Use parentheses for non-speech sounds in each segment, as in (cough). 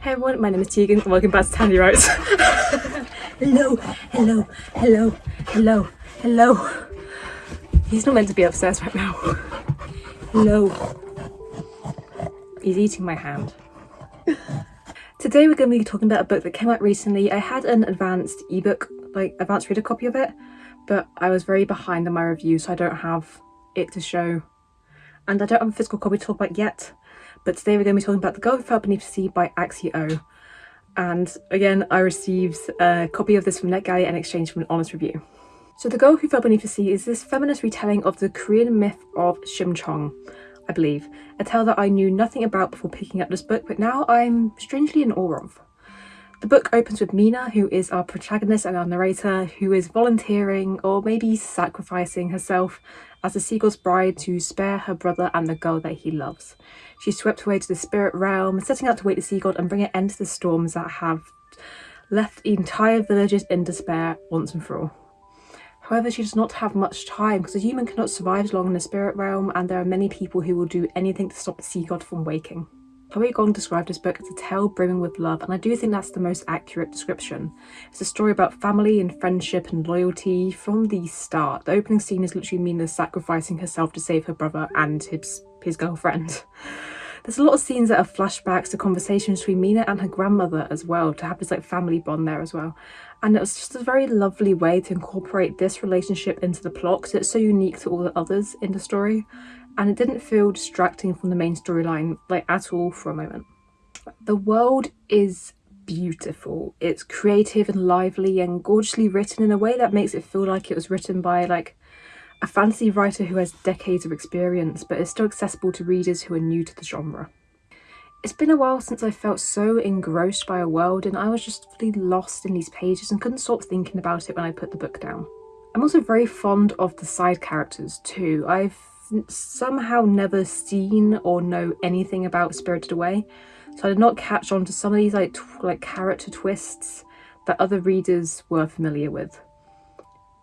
Hey everyone, my name is Tegan and welcome back to Tandy Writes. (laughs) hello, hello, hello, hello, hello. He's not meant to be upstairs right now. Hello. He's eating my hand. Today we're going to be talking about a book that came out recently. I had an advanced ebook, like advanced reader copy of it, but I was very behind on my review so I don't have it to show. And I don't have a physical copy to talk about yet. But today we're going to be talking about The Girl Who Fell Beneath the Sea by Axie O. And again, I received a copy of this from NetGalley in exchange for an honest review. So The Girl Who Fell Beneath the Sea is this feminist retelling of the Korean myth of Shimchong, I believe, a tale that I knew nothing about before picking up this book, but now I'm strangely in awe of. The book opens with Mina, who is our protagonist and our narrator, who is volunteering or maybe sacrificing herself as a sea god's bride to spare her brother and the girl that he loves. She's swept away to the spirit realm, setting out to wake the sea god and bring an end to the storms that have left entire villages in despair once and for all. However, she does not have much time because a human cannot survive long in the spirit realm and there are many people who will do anything to stop the sea god from waking. Chloe Gong described this book as a tale brimming with love and I do think that's the most accurate description. It's a story about family and friendship and loyalty from the start. The opening scene is literally Mina sacrificing herself to save her brother and his, his girlfriend. (laughs) There's a lot of scenes that are flashbacks to conversations between Mina and her grandmother as well, to have this like family bond there as well. And it was just a very lovely way to incorporate this relationship into the plot because it's so unique to all the others in the story. And it didn't feel distracting from the main storyline like at all for a moment. The world is beautiful. It's creative and lively and gorgeously written in a way that makes it feel like it was written by like a fantasy writer who has decades of experience but is still accessible to readers who are new to the genre. It's been a while since I felt so engrossed by a world and I was just fully lost in these pages and couldn't stop thinking about it when I put the book down. I'm also very fond of the side characters too. I've somehow never seen or know anything about Spirited Away so I did not catch on to some of these like, like character twists that other readers were familiar with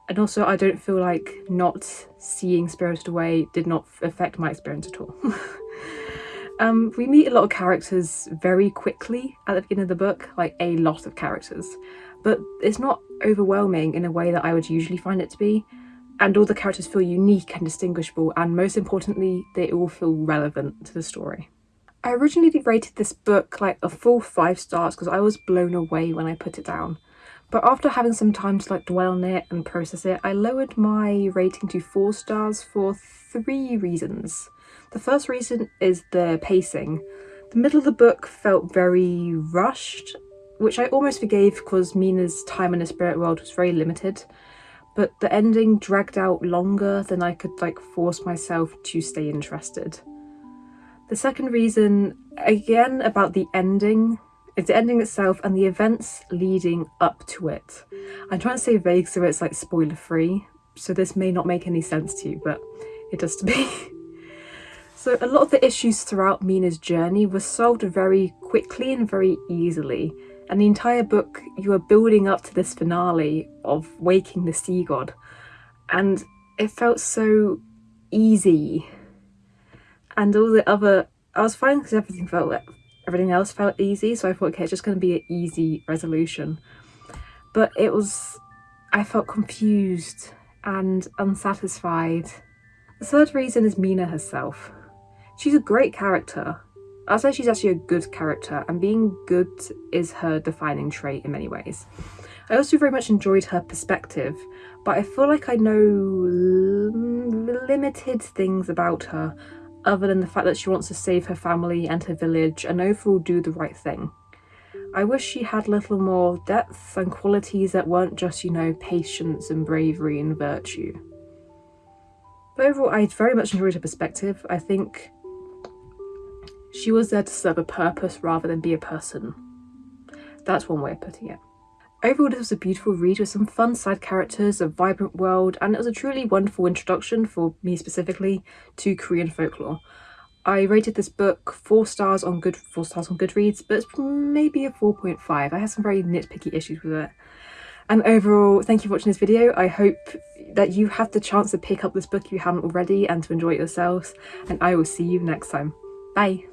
and also I don't feel like not seeing Spirited Away did not affect my experience at all. (laughs) um, we meet a lot of characters very quickly at the beginning of the book, like a lot of characters, but it's not overwhelming in a way that I would usually find it to be. And all the characters feel unique and distinguishable, and most importantly, they all feel relevant to the story. I originally rated this book like a full five stars because I was blown away when I put it down. But after having some time to like dwell on it and process it, I lowered my rating to four stars for three reasons. The first reason is the pacing. The middle of the book felt very rushed, which I almost forgave because Mina's time in the spirit world was very limited. But the ending dragged out longer than I could like force myself to stay interested. The second reason, again about the ending, it's the ending itself and the events leading up to it. I'm trying to stay vague so it's like spoiler free, so this may not make any sense to you, but it does to me. (laughs) so a lot of the issues throughout Mina's journey were solved very quickly and very easily. And the entire book, you are building up to this finale of waking the sea god. And it felt so easy. And all the other, I was fine because everything felt everything else felt easy so I thought okay it's just going to be an easy resolution but it was I felt confused and unsatisfied. The third reason is Mina herself. She's a great character. I'll say she's actually a good character and being good is her defining trait in many ways. I also very much enjoyed her perspective but I feel like I know limited things about her other than the fact that she wants to save her family and her village and overall do the right thing. I wish she had a little more depth and qualities that weren't just, you know, patience and bravery and virtue. But overall, I very much enjoyed her perspective. I think she was there to serve a purpose rather than be a person. That's one way of putting it. Overall, this was a beautiful read with some fun side characters, a vibrant world, and it was a truly wonderful introduction, for me specifically, to Korean folklore. I rated this book four stars on good four stars on Goodreads, but it's maybe a 4.5. I had some very nitpicky issues with it. And overall, thank you for watching this video. I hope that you have the chance to pick up this book if you haven't already and to enjoy it yourselves. And I will see you next time. Bye!